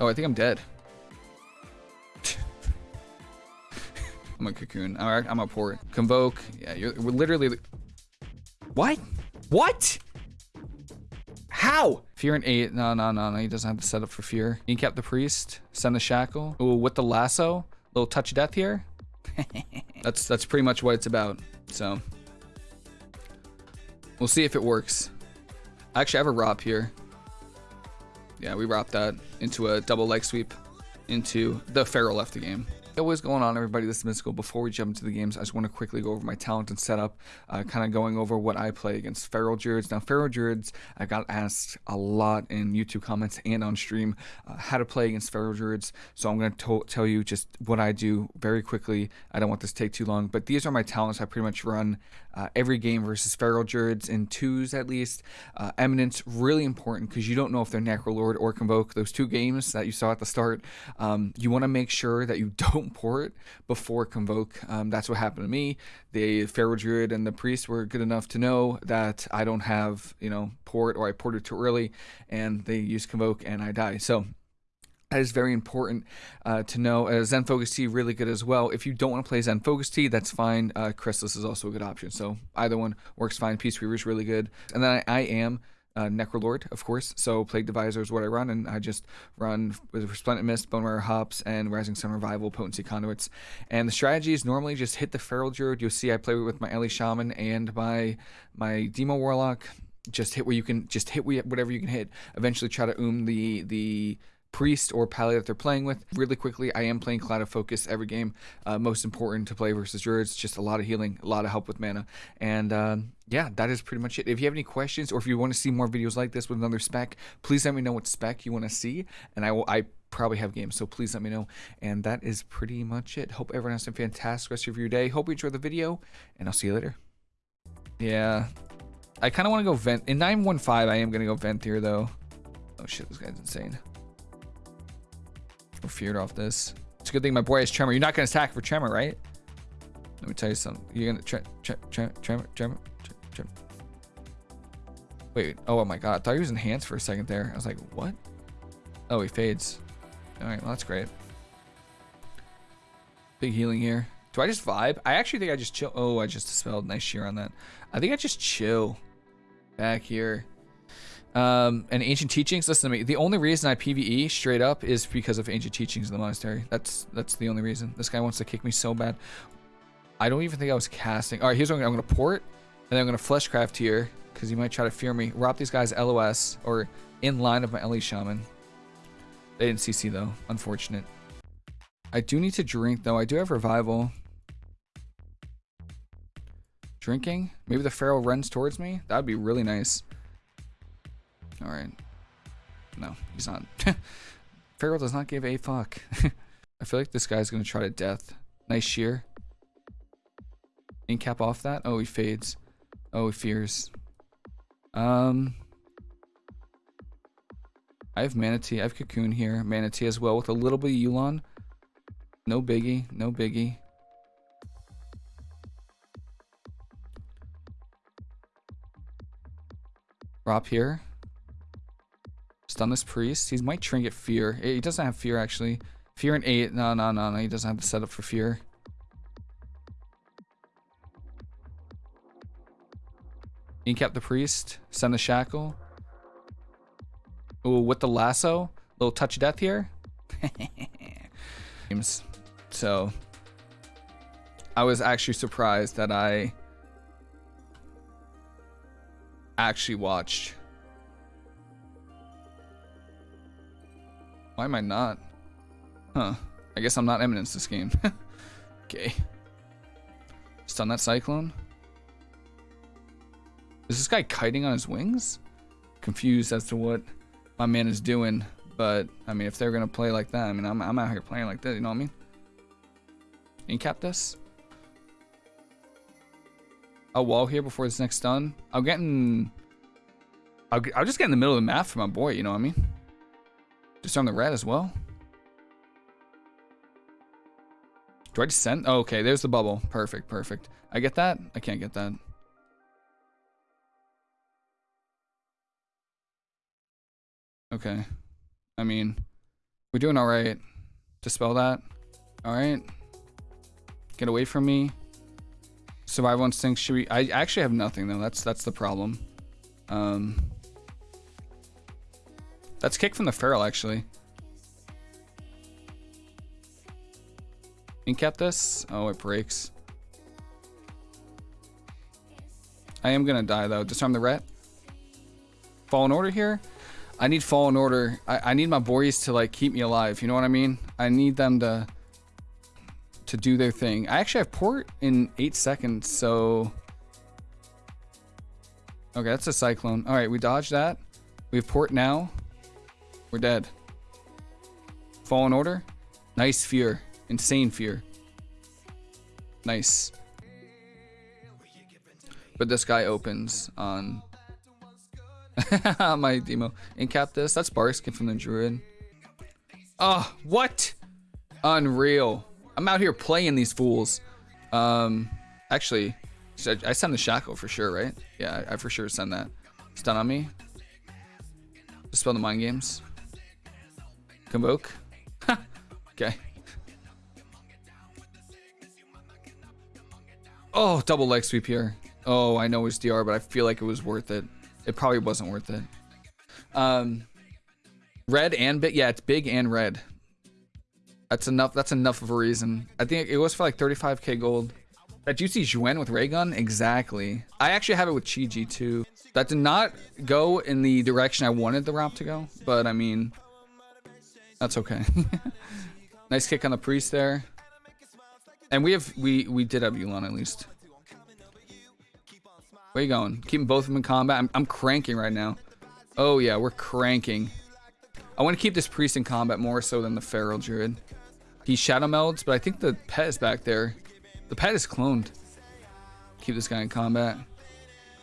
Oh, I think I'm dead. I'm a cocoon. Alright, I'm a port. Convoke. Yeah, you're we're literally. What? What? How? Fear and eight. No, no, no, no. He doesn't have the setup for fear. Incap the priest. Send the shackle. Ooh, with the lasso. Little touch of death here. that's that's pretty much what it's about. So we'll see if it works. Actually, I have a ROP here. Yeah, we wrapped that into a double leg sweep into the Feral left the game. Hey, what's going on everybody? This is mystical. Before we jump into the games i just want to quickly go over my talent and setup uh, kind of going over what i play against feral druids. Now feral druids i got asked a lot in youtube comments and on stream uh, how to play against feral druids. So i'm going to tell you just what i do very quickly. I don't want this to take too long but these are my talents i pretty much run uh, every game versus feral druids in twos at least. Uh, eminence really important because you don't know if they're necrolord or convoke. Those two games that you saw at the start um, you want to make sure that you don't port before Convoke. Um, that's what happened to me. The Feral Druid and the Priest were good enough to know that I don't have, you know, port or I ported too early and they use Convoke and I die. So that is very important uh, to know. Uh, Zen Focus Tea really good as well. If you don't want to play Zen Focus Tea, that's fine. Uh, Chrysalis is also a good option. So either one works fine. Peace Weaver is really good. And then I, I am uh, Necrolord, of course. So Plague Deviser is what I run, and I just run with Resplendent Mist, Bone Marrow Hops, and Rising Sun Revival Potency Conduits. And the strategy is normally just hit the Feral Druid. You'll see I play with my Ele Shaman and my my Demo Warlock. Just hit where you can, just hit whatever you can hit. Eventually try to oom the the priest or pally that they're playing with. Really quickly, I am playing Clouded Focus every game. Uh, most important to play versus druids, just a lot of healing, a lot of help with mana. And um, yeah, that is pretty much it. If you have any questions or if you want to see more videos like this with another spec, please let me know what spec you want to see. And I will, I probably have games, so please let me know. And that is pretty much it. Hope everyone has a fantastic rest of your day. Hope you enjoyed the video, and I'll see you later. Yeah. I kind of want to go vent. In 915, I am going to go vent here, though. Oh shit, this guy's insane. We're feared off this. It's a good thing my boy has Tremor. You're not going to attack for Tremor, right? Let me tell you something. You're going to... Tre tre tre tremor, Tremor, Tremor. Wait. Oh, my God. I thought he was enhanced for a second there. I was like, what? Oh, he fades. All right. Well, that's great. Big healing here. Do I just vibe? I actually think I just chill. Oh, I just dispelled. Nice shear on that. I think I just chill back here. Um, and ancient teachings. Listen to me. The only reason I PVE straight up is because of ancient teachings in the monastery. That's that's the only reason. This guy wants to kick me so bad. I don't even think I was casting. All right, here's what I'm gonna, port, and then I'm gonna fleshcraft here because he might try to fear me. Rob these guys LOS or in line of my Ele Shaman. They didn't CC though. Unfortunate. I do need to drink though. I do have revival. Drinking? Maybe the feral runs towards me? That would be really nice. Alright. No, he's not. Feral does not give a fuck. I feel like this guy's gonna try to death. Nice shear. Incap off that. Oh, he fades. Oh, he fears. Um, I have Mana Tea. I have Cocoon here. Mana Tea as well with a little bit of Yu'lon. No biggie. No biggie. Drop here. Stun this priest. He might trinket fear. He doesn't have fear actually. Fear and eight. No, no, no, no. He doesn't have the setup for fear. Incap the priest. Send the shackle. Ooh, with the lasso. Little touch of death here. so I was actually surprised that I actually watched Why am I not? Huh. I guess I'm not eminence this game. okay. Stun that cyclone. Is this guy kiting on his wings? Confused as to what my man is doing. But, I mean, if they're going to play like that, I mean, I'm, I'm out here playing like that, you know what I mean? Incap this. I'll wall here before this next stun. I'm getting... I'll, I'll just get in the middle of the map for my boy, you know what I mean? Just on the red as well? Do I just send? Oh, okay, there's the bubble. Perfect, perfect. I get that? I can't get that. Okay. I mean, We're doing all right. Dispel that. All right. Get away from me. Survival instinct. Should we? I actually have nothing though. That's that's the problem. Um. That's kick from the feral actually. Incap this. Oh, it breaks. I am gonna die though. Disarm the ret. Fallen order here. I need fallen order. I, I need my boys to like keep me alive. You know what I mean? I need them to to do their thing. I actually have port in eight seconds, so okay, that's a cyclone. All right, we dodged that. We have port now. We're dead. Fallen order. Nice fear. Insane fear. Nice. But this guy opens on my demo. Incap this. That's Barkskin from the Druid. Oh, what? Unreal. I'm out here playing these fools. Um, actually, I send the Shackle for sure, right? Yeah, I, for sure send that. Stun on me. Dispel the mind games. Convoke. okay. Oh, double leg sweep here. Oh, I know it's DR, but I feel like it was worth it. It probably wasn't worth it. Um, red and big. Yeah, it's big and red. That's enough. That's enough of a reason. I think it was for like 35k gold. That juicy Juen with ray gun? Exactly. I actually have it with Chi-Ji too. That did not go in the direction I wanted the Rop to go, but I mean, that's okay. nice kick on the priest there. And we have we we did have Yu'lon at least. Where you going? Keeping both of them in combat. I'm, I'm cranking right now. Oh yeah, we're cranking. I want to keep this priest in combat more so than the feral druid. He shadow melds, but I think the pet is back there. The pet is cloned. Keep this guy in combat.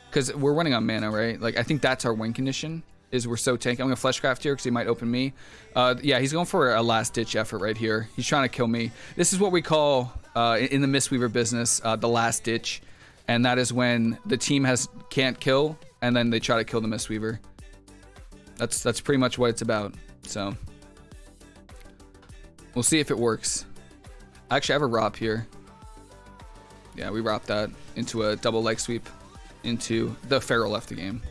Because we're running on mana, right? Like, I think that's our win condition is we're so tanky. I'm gonna fleshcraft here because he might open me. Uh, yeah, he's going for a last ditch effort right here. He's trying to kill me. This is what we call uh, in the Mistweaver business uh, the last ditch, and that is when the team has can't kill and then they try to kill the Mistweaver. That's that's pretty much what it's about. So we'll see if it works. Actually I have a Rop here. Yeah, we Rop that into a double leg sweep into the Feral left the game.